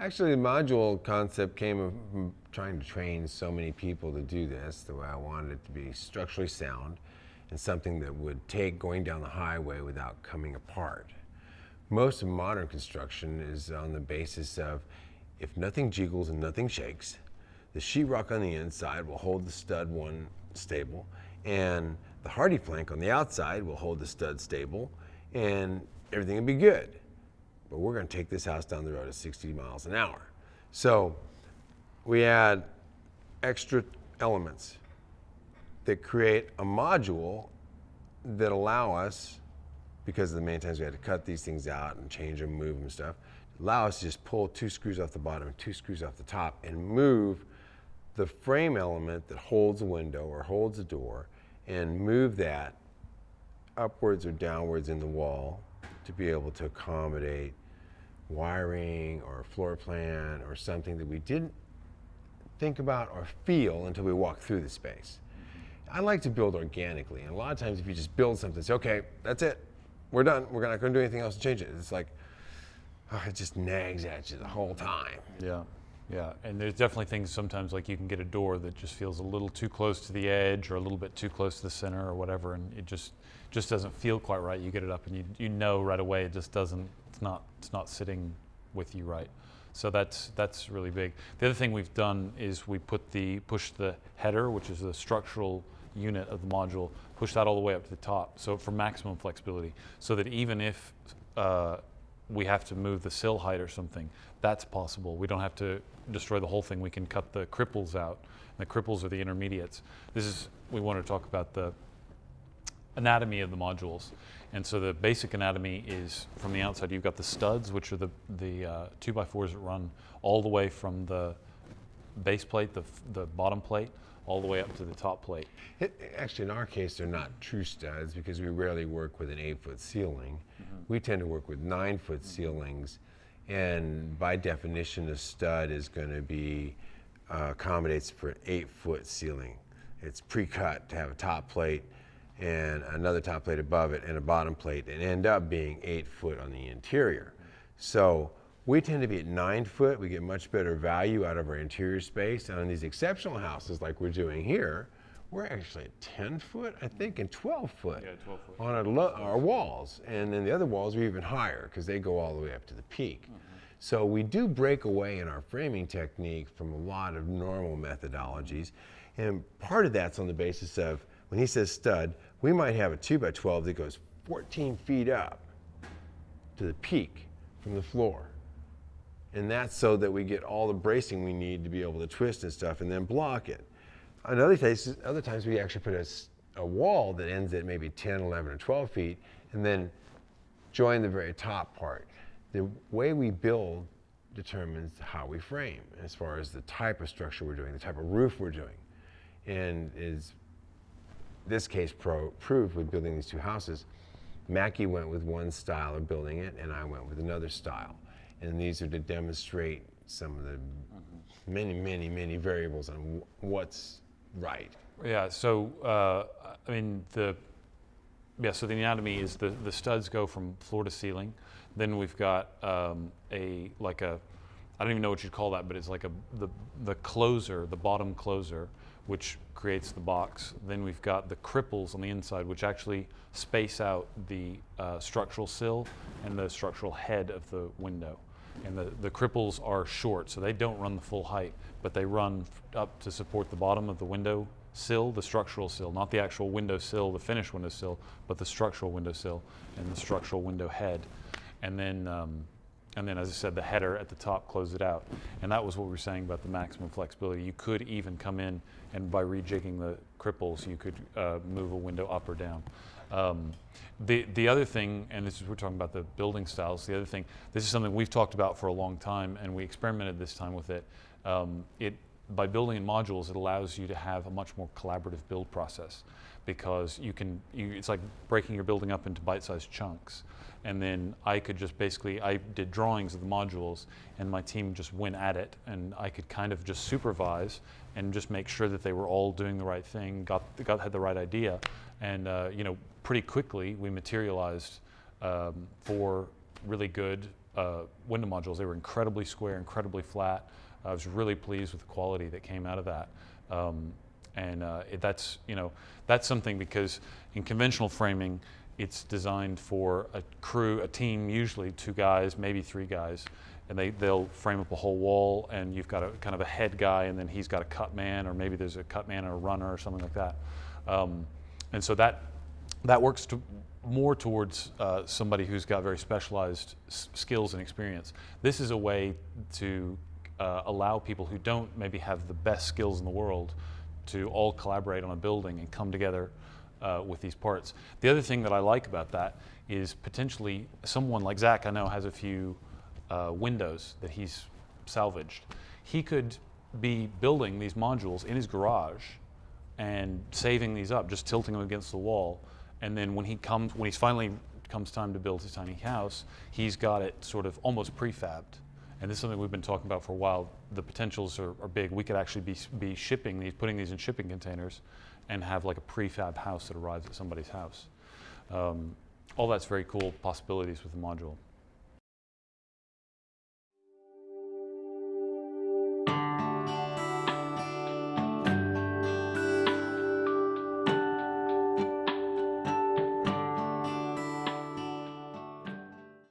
Actually, the module concept came from trying to train so many people to do this the way I wanted it to be structurally sound and something that would take going down the highway without coming apart. Most of modern construction is on the basis of if nothing jiggles and nothing shakes, the sheetrock on the inside will hold the stud one stable and the Hardie plank on the outside will hold the stud stable and everything will be good. But we're going to take this house down the road at 60 miles an hour. So we add extra elements that create a module that allow us, because of the many times we had to cut these things out and change them, move them and stuff, allow us to just pull two screws off the bottom and two screws off the top and move the frame element that holds a window or holds a door and move that upwards or downwards in the wall to be able to accommodate wiring or floor plan or something that we didn't think about or feel until we walk through the space. I like to build organically, and a lot of times if you just build something, say, okay, that's it, we're done, we're not going to do anything else to change it. It's like, oh, it just nags at you the whole time. Yeah. Yeah, and there's definitely things sometimes like you can get a door that just feels a little too close to the edge or a little bit too close to the center or whatever, and it just just doesn't feel quite right. You get it up and you you know right away it just doesn't. It's not it's not sitting with you right. So that's that's really big. The other thing we've done is we put the push the header, which is the structural unit of the module, push that all the way up to the top, so for maximum flexibility, so that even if uh, we have to move the sill height or something, that's possible. We don't have to destroy the whole thing. We can cut the cripples out. And the cripples are the intermediates. This is, we want to talk about the anatomy of the modules. And so the basic anatomy is from the outside, you've got the studs, which are the, the uh, two by fours that run all the way from the base plate, the, the bottom plate, all the way up to the top plate. It, actually, in our case, they're not true studs because we rarely work with an eight foot ceiling. Mm -hmm. We tend to work with nine foot mm -hmm. ceilings and by definition, a stud is going to be uh, accommodates for an eight foot ceiling. It's pre-cut to have a top plate and another top plate above it and a bottom plate and end up being eight foot on the interior. So we tend to be at nine foot. We get much better value out of our interior space. And on these exceptional houses like we're doing here, we're actually at 10 foot, I think, and 12 foot, yeah, 12 foot. on our, our, walls. And then the other walls are even higher because they go all the way up to the peak. Mm -hmm. So we do break away in our framing technique from a lot of normal methodologies. And part of that's on the basis of, when he says stud, we might have a 2 by 12 that goes 14 feet up to the peak from the floor. And that's so that we get all the bracing we need to be able to twist and stuff and then block it. Other other times we actually put a, a wall that ends at maybe 10, 11, or 12 feet, and then join the very top part. The way we build determines how we frame as far as the type of structure we're doing, the type of roof we're doing. And is this case pro proved with building these two houses, Mackie went with one style of building it and I went with another style. And these are to demonstrate some of the many, many, many variables on what's right. Yeah, so uh, I mean the yeah, so the anatomy is the the studs go from floor to ceiling. Then we've got um, a like a I don't even know what you'd call that, but it's like a the the closer, the bottom closer, which creates the box. Then we've got the cripples on the inside, which actually space out the uh, structural sill and the structural head of the window. And the, the cripples are short, so they don't run the full height, but they run up to support the bottom of the window sill, the structural sill, not the actual window sill, the finished window sill, but the structural window sill and the structural window head. And then, um, and then, as I said, the header at the top close it out. And that was what we were saying about the maximum flexibility. You could even come in and by rejigging the cripples, you could uh, move a window up or down. Um, the, the other thing, and this is, we're talking about the building styles, the other thing, this is something we've talked about for a long time and we experimented this time with it. Um, it by building in modules, it allows you to have a much more collaborative build process because you can, you, it's like breaking your building up into bite-sized chunks. And then I could just basically, I did drawings of the modules and my team just went at it and I could kind of just supervise and just make sure that they were all doing the right thing, got, got had the right idea. And uh, you know, pretty quickly we materialized um, four really good uh, window modules. They were incredibly square, incredibly flat. I was really pleased with the quality that came out of that. Um, and uh, it, that's, you know, that's something because in conventional framing, it's designed for a crew, a team, usually two guys, maybe three guys, and they, they'll frame up a whole wall and you've got a kind of a head guy and then he's got a cut man or maybe there's a cut man and a runner or something like that. Um, and so that, that works to, more towards uh, somebody who's got very specialized skills and experience. This is a way to uh, allow people who don't maybe have the best skills in the world to all collaborate on a building and come together uh, with these parts. The other thing that I like about that is potentially someone like Zach, I know, has a few uh, windows that he's salvaged. He could be building these modules in his garage and saving these up, just tilting them against the wall. And then when he comes, when he's finally comes time to build his tiny house, he's got it sort of almost prefabbed. And this is something we've been talking about for a while. The potentials are, are big. We could actually be, be shipping these, putting these in shipping containers and have like a prefab house that arrives at somebody's house. Um, all that's very cool possibilities with the module.